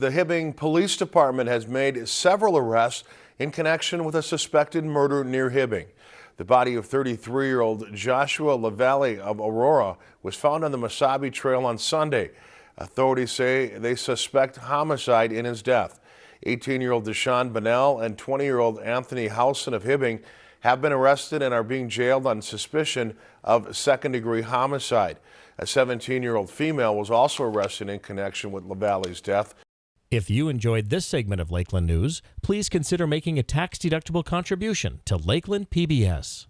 The Hibbing Police Department has made several arrests in connection with a suspected murder near Hibbing. The body of 33-year-old Joshua LaValle of Aurora was found on the Mesabi Trail on Sunday. Authorities say they suspect homicide in his death. 18-year-old Deshaun Bonnell and 20-year-old Anthony Housen of Hibbing have been arrested and are being jailed on suspicion of second-degree homicide. A 17-year-old female was also arrested in connection with LaValle's death. If you enjoyed this segment of Lakeland News, please consider making a tax-deductible contribution to Lakeland PBS.